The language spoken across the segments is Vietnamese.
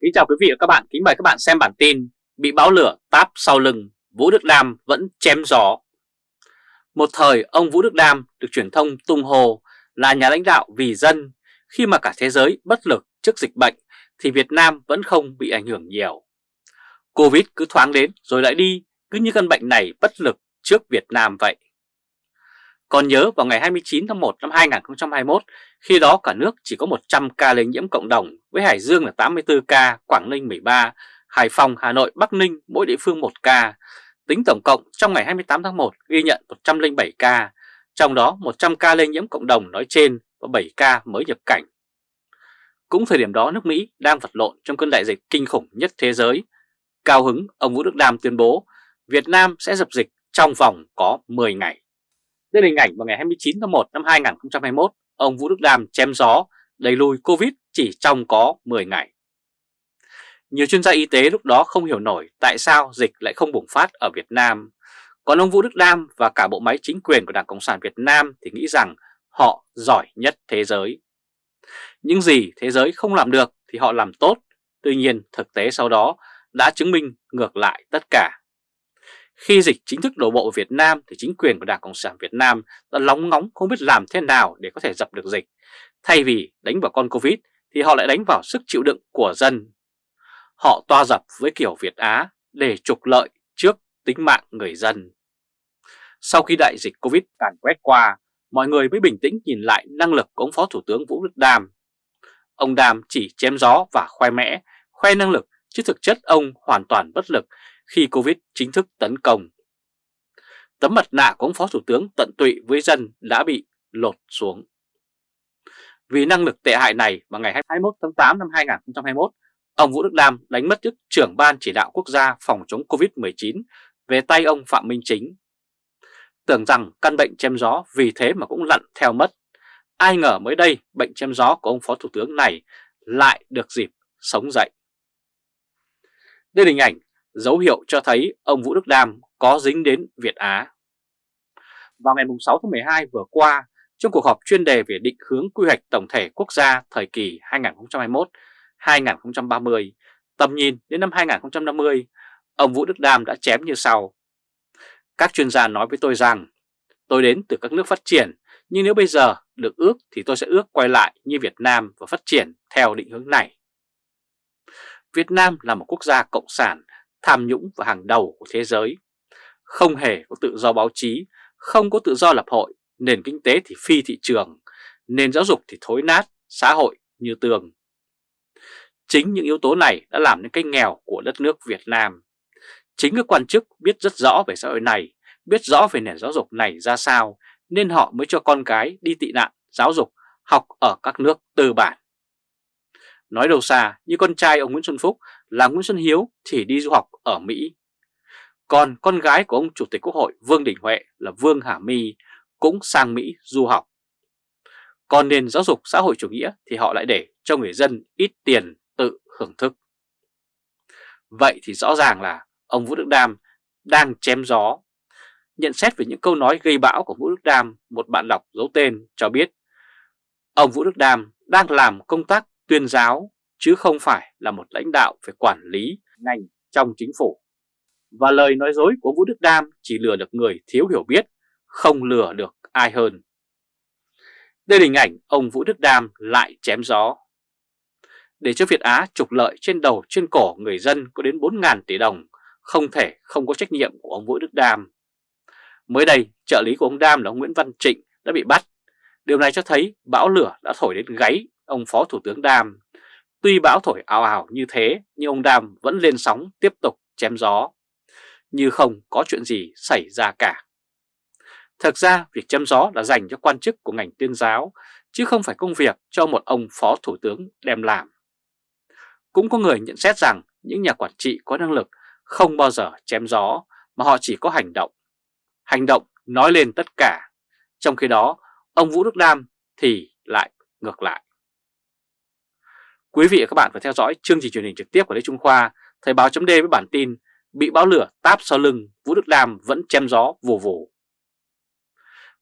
Kính chào quý vị và các bạn, kính mời các bạn xem bản tin Bị báo lửa táp sau lưng, Vũ Đức Đam vẫn chém gió. Một thời ông Vũ Đức Đam được truyền thông tung hồ là nhà lãnh đạo vì dân. Khi mà cả thế giới bất lực trước dịch bệnh thì Việt Nam vẫn không bị ảnh hưởng nhiều. Covid cứ thoáng đến rồi lại đi, cứ như căn bệnh này bất lực trước Việt Nam vậy còn nhớ vào ngày 29 tháng 1 năm 2021, khi đó cả nước chỉ có 100 ca lây nhiễm cộng đồng, với Hải Dương là 84 ca, Quảng Ninh 13, Hải Phòng, Hà Nội, Bắc Ninh mỗi địa phương 1 ca. Tính tổng cộng trong ngày 28 tháng 1 ghi nhận 107 ca, trong đó 100 ca lây nhiễm cộng đồng nói trên và 7 ca mới nhập cảnh. Cũng thời điểm đó nước Mỹ đang vật lộn trong cơn đại dịch kinh khủng nhất thế giới. Cao hứng, ông Vũ Đức Đam tuyên bố Việt Nam sẽ dập dịch trong vòng có 10 ngày. Đây là hình ảnh vào ngày 29 tháng 1 năm 2021, ông Vũ Đức Đam chém gió đẩy lùi Covid chỉ trong có 10 ngày. Nhiều chuyên gia y tế lúc đó không hiểu nổi tại sao dịch lại không bùng phát ở Việt Nam. Còn ông Vũ Đức Đam và cả bộ máy chính quyền của Đảng Cộng sản Việt Nam thì nghĩ rằng họ giỏi nhất thế giới. Những gì thế giới không làm được thì họ làm tốt, tuy nhiên thực tế sau đó đã chứng minh ngược lại tất cả. Khi dịch chính thức đổ bộ Việt Nam thì chính quyền của Đảng Cộng sản Việt Nam đã lóng ngóng không biết làm thế nào để có thể dập được dịch. Thay vì đánh vào con Covid thì họ lại đánh vào sức chịu đựng của dân. Họ toa dập với kiểu Việt Á để trục lợi trước tính mạng người dân. Sau khi đại dịch Covid càn quét qua, mọi người mới bình tĩnh nhìn lại năng lực của ông Phó Thủ tướng Vũ Đức Đam. Ông Đam chỉ chém gió và khoe mẽ, khoe năng lực, chứ thực chất ông hoàn toàn bất lực khi Covid chính thức tấn công. Tấm mặt nạ của ông Phó Thủ tướng tận tụy với dân đã bị lột xuống. Vì năng lực tệ hại này vào ngày 21 tháng 8 năm 2021, ông Vũ Đức Đam đánh mất chức trưởng ban chỉ đạo quốc gia phòng chống Covid-19 về tay ông Phạm Minh Chính. Tưởng rằng căn bệnh chém gió vì thế mà cũng lặn theo mất. Ai ngờ mới đây bệnh chém gió của ông Phó Thủ tướng này lại được dịp sống dậy. Đây là hình ảnh dấu hiệu cho thấy ông Vũ Đức Đam có dính đến Việt Á. Vào ngày 6 tháng 12 vừa qua, trong cuộc họp chuyên đề về định hướng quy hoạch tổng thể quốc gia thời kỳ 2021-2030, tầm nhìn đến năm 2050, ông Vũ Đức Đam đã chém như sau. Các chuyên gia nói với tôi rằng, tôi đến từ các nước phát triển, nhưng nếu bây giờ được ước thì tôi sẽ ước quay lại như Việt Nam và phát triển theo định hướng này. Việt Nam là một quốc gia cộng sản tham nhũng và hàng đầu của thế giới. Không hề có tự do báo chí, không có tự do lập hội, nền kinh tế thì phi thị trường, nền giáo dục thì thối nát, xã hội như tường. Chính những yếu tố này đã làm nên cái nghèo của đất nước Việt Nam. Chính các quan chức biết rất rõ về xã hội này, biết rõ về nền giáo dục này ra sao, nên họ mới cho con cái đi tị nạn giáo dục học ở các nước tư bản. Nói đâu xa, như con trai ông Nguyễn Xuân Phúc là Nguyễn Xuân Hiếu thì đi du học ở Mỹ. Còn con gái của ông Chủ tịch Quốc hội Vương Đình Huệ là Vương Hà My cũng sang Mỹ du học. Còn nền giáo dục xã hội chủ nghĩa thì họ lại để cho người dân ít tiền tự hưởng thức. Vậy thì rõ ràng là ông Vũ Đức Đam đang chém gió. Nhận xét về những câu nói gây bão của Vũ Đức Đam, một bạn đọc giấu tên cho biết ông Vũ Đức Đam đang làm công tác tuyên giáo chứ không phải là một lãnh đạo về quản lý ngành trong chính phủ. Và lời nói dối của Vũ Đức Đam chỉ lừa được người thiếu hiểu biết, không lừa được ai hơn. Đây là hình ảnh ông Vũ Đức Đam lại chém gió. Để cho Việt Á trục lợi trên đầu trên cổ người dân có đến 4.000 tỷ đồng, không thể không có trách nhiệm của ông Vũ Đức Đam. Mới đây, trợ lý của ông Đam là ông Nguyễn Văn Trịnh đã bị bắt. Điều này cho thấy bão lửa đã thổi đến gáy ông Phó Thủ tướng Đam. Tuy bão thổi ào ào như thế nhưng ông Đam vẫn lên sóng tiếp tục chém gió. Như không có chuyện gì xảy ra cả. Thực ra việc chém gió là dành cho quan chức của ngành tuyên giáo chứ không phải công việc cho một ông Phó Thủ tướng đem làm. Cũng có người nhận xét rằng những nhà quản trị có năng lực không bao giờ chém gió mà họ chỉ có hành động. Hành động nói lên tất cả. Trong khi đó, ông Vũ Đức Đam thì lại ngược lại. Quý vị và các bạn phải theo dõi chương trình truyền hình trực tiếp của Lê Trung Khoa, Thời báo chấm với bản tin Bị báo lửa táp sau lưng, Vũ Đức Đam vẫn chém gió vù vù.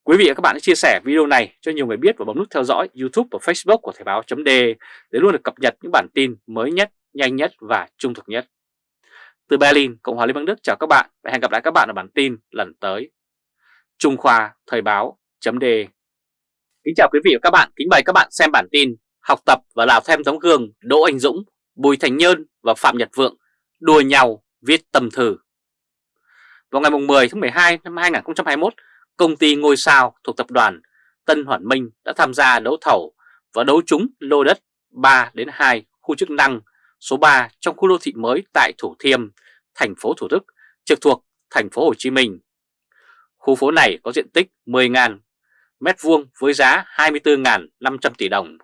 Quý vị và các bạn hãy chia sẻ video này cho nhiều người biết và bấm nút theo dõi YouTube và Facebook của Thời báo chấm để luôn được cập nhật những bản tin mới nhất, nhanh nhất và trung thực nhất. Từ Berlin, Cộng hòa Liên bang Đức chào các bạn và hẹn gặp lại các bạn ở bản tin lần tới. Trung Khoa Thời báo chấm Kính chào quý vị và các bạn, kính mời các bạn xem bản tin Học tập và làm thêm tấm gương Đỗ Anh Dũng, Bùi Thành Nhơn và Phạm Nhật Vượng đùa nhau viết tâm thư. Vào ngày 10 tháng 12 năm 2021, công ty ngôi sao thuộc tập đoàn Tân Hoàn Minh đã tham gia đấu thầu và đấu trúng lô đất 3 đến 2 khu chức năng số 3 trong khu đô thị mới tại Thủ Thiêm, thành phố Thủ Đức, trực thuộc thành phố Hồ Chí Minh. Khu phố này có diện tích 10.000 m2 với giá 24.500 tỷ đồng,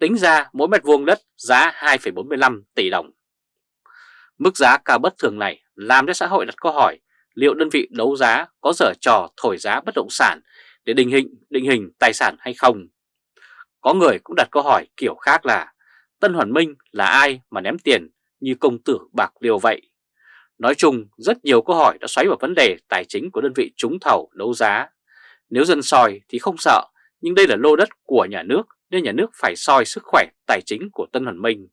tính ra mỗi mét vuông đất giá 2,45 tỷ đồng. Mức giá cao bất thường này làm cho xã hội đặt câu hỏi liệu đơn vị đấu giá có dở trò thổi giá bất động sản để định hình, định hình tài sản hay không. Có người cũng đặt câu hỏi kiểu khác là Tân Hoàn Minh là ai mà ném tiền như công tử bạc liều vậy? Nói chung, rất nhiều câu hỏi đã xoáy vào vấn đề tài chính của đơn vị trúng thầu đấu giá. Nếu dân soi thì không sợ, nhưng đây là lô đất của nhà nước nên nhà nước phải soi sức khỏe tài chính của Tân Hoàn Minh.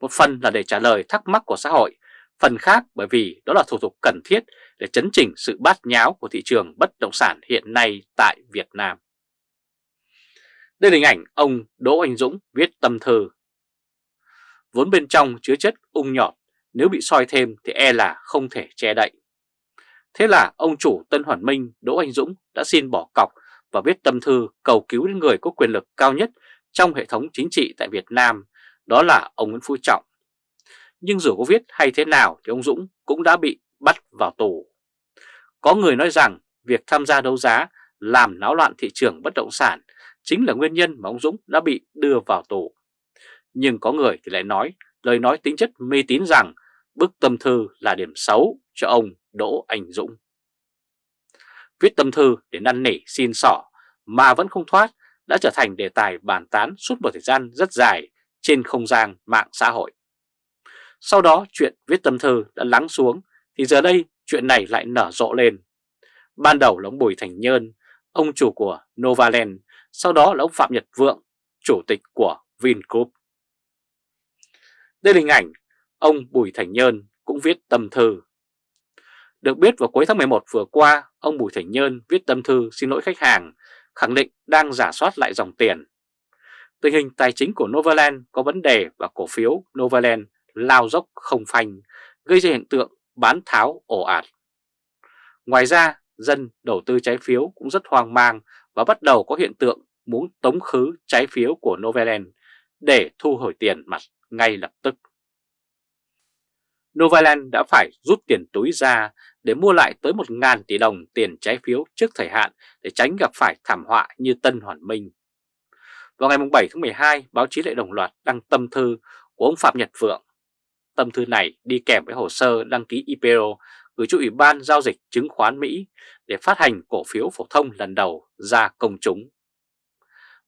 Một phần là để trả lời thắc mắc của xã hội, phần khác bởi vì đó là thủ tục cần thiết để chấn chỉnh sự bát nháo của thị trường bất động sản hiện nay tại Việt Nam. Đây là hình ảnh ông Đỗ Anh Dũng viết tâm thư. Vốn bên trong chứa chất ung nhọt, nếu bị soi thêm thì e là không thể che đậy. Thế là ông chủ Tân Hoàn Minh Đỗ Anh Dũng đã xin bỏ cọc và viết tâm thư cầu cứu đến người có quyền lực cao nhất trong hệ thống chính trị tại Việt Nam, đó là ông Nguyễn Phú Trọng. Nhưng dù có viết hay thế nào thì ông Dũng cũng đã bị bắt vào tù. Có người nói rằng việc tham gia đấu giá làm náo loạn thị trường bất động sản chính là nguyên nhân mà ông Dũng đã bị đưa vào tù. Nhưng có người thì lại nói lời nói tính chất mê tín rằng bức tâm thư là điểm xấu cho ông Đỗ Anh Dũng. Viết tâm thư để năn nỉ xin sỏ mà vẫn không thoát đã trở thành đề tài bàn tán suốt một thời gian rất dài trên không gian mạng xã hội. Sau đó chuyện viết tâm thư đã lắng xuống thì giờ đây chuyện này lại nở rộ lên. Ban đầu là ông Bùi Thành Nhơn, ông chủ của Novaland, sau đó là ông Phạm Nhật Vượng, chủ tịch của Vingroup. Đây là hình ảnh ông Bùi Thành Nhơn cũng viết tâm thư. Được biết vào cuối tháng 11 vừa qua, ông Bùi Thành Nhơn viết tâm thư xin lỗi khách hàng, khẳng định đang giả soát lại dòng tiền. Tình hình tài chính của Novaland có vấn đề và cổ phiếu Novaland lao dốc không phanh, gây ra hiện tượng bán tháo ổ ạt. Ngoài ra, dân đầu tư trái phiếu cũng rất hoang mang và bắt đầu có hiện tượng muốn tống khứ trái phiếu của Novaland để thu hồi tiền mặt ngay lập tức. Novaland đã phải rút tiền túi ra để mua lại tới 1.000 tỷ đồng tiền trái phiếu trước thời hạn để tránh gặp phải thảm họa như Tân Hoàn Minh. Vào ngày 7 tháng 12, báo chí lại đồng loạt đăng tâm thư của ông Phạm Nhật Vượng. Tâm thư này đi kèm với hồ sơ đăng ký IPO gửi cho Ủy ban Giao dịch Chứng khoán Mỹ để phát hành cổ phiếu phổ thông lần đầu ra công chúng.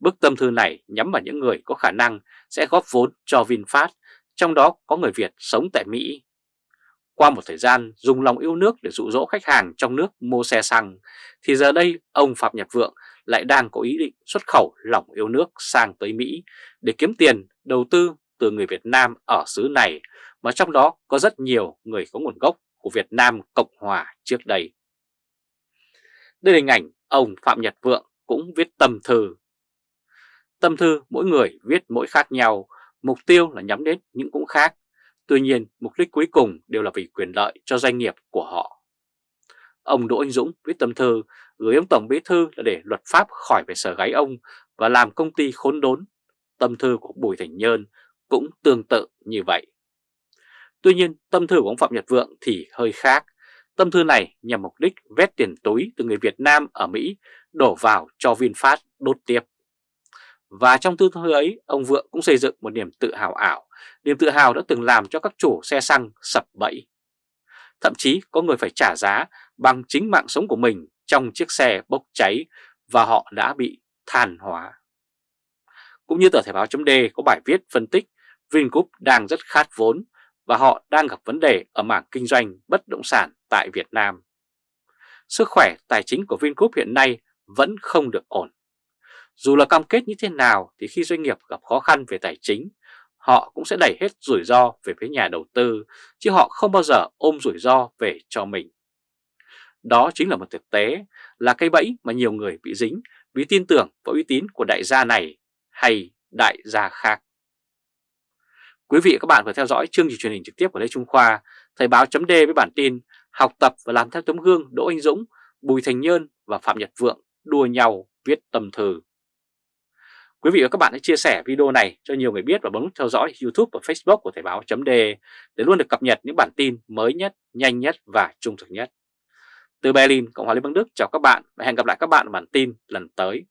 Bức tâm thư này nhắm vào những người có khả năng sẽ góp vốn cho VinFast, trong đó có người Việt sống tại Mỹ. Qua một thời gian dùng lòng yêu nước để dụ dỗ khách hàng trong nước mua xe xăng, thì giờ đây ông Phạm Nhật Vượng lại đang có ý định xuất khẩu lòng yêu nước sang tới Mỹ để kiếm tiền đầu tư từ người Việt Nam ở xứ này, mà trong đó có rất nhiều người có nguồn gốc của Việt Nam Cộng Hòa trước đây. Đây là hình ảnh ông Phạm Nhật Vượng cũng viết tâm thư. Tâm thư mỗi người viết mỗi khác nhau, mục tiêu là nhắm đến những cũng khác. Tuy nhiên, mục đích cuối cùng đều là vì quyền lợi cho doanh nghiệp của họ. Ông Đỗ Anh Dũng viết tâm thư gửi ông Tổng Bí Thư là để luật pháp khỏi về sở gáy ông và làm công ty khốn đốn. Tâm thư của Bùi Thành Nhơn cũng tương tự như vậy. Tuy nhiên, tâm thư của ông Phạm Nhật Vượng thì hơi khác. Tâm thư này nhằm mục đích vét tiền túi từ người Việt Nam ở Mỹ đổ vào cho VinFast đốt tiếp. Và trong thư thư ấy, ông Vượng cũng xây dựng một niềm tự hào ảo, niềm tự hào đã từng làm cho các chủ xe xăng sập bẫy. Thậm chí có người phải trả giá bằng chính mạng sống của mình trong chiếc xe bốc cháy và họ đã bị than hóa. Cũng như tờ Thể báo chấm có bài viết phân tích Vingroup đang rất khát vốn và họ đang gặp vấn đề ở mảng kinh doanh bất động sản tại Việt Nam. Sức khỏe tài chính của Vingroup hiện nay vẫn không được ổn. Dù là cam kết như thế nào thì khi doanh nghiệp gặp khó khăn về tài chính, họ cũng sẽ đẩy hết rủi ro về phía nhà đầu tư, chứ họ không bao giờ ôm rủi ro về cho mình. Đó chính là một thực tế, là cây bẫy mà nhiều người bị dính vì tin tưởng vào uy tín của đại gia này hay đại gia khác. Quý vị và các bạn vừa theo dõi chương trình truyền hình trực tiếp của Lê Trung Khoa, Thời báo chấm với bản tin Học tập và làm theo tấm gương Đỗ Anh Dũng, Bùi Thành Nhơn và Phạm Nhật Vượng đua nhau viết tâm thư. Quý vị và các bạn hãy chia sẻ video này cho nhiều người biết và bấm nút theo dõi YouTube và Facebook của Thời báo .de để luôn được cập nhật những bản tin mới nhất, nhanh nhất và trung thực nhất. Từ Berlin, Cộng hòa Liên bang Đức chào các bạn và hẹn gặp lại các bạn ở bản tin lần tới.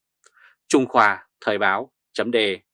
Trung Khoa Thời báo .de.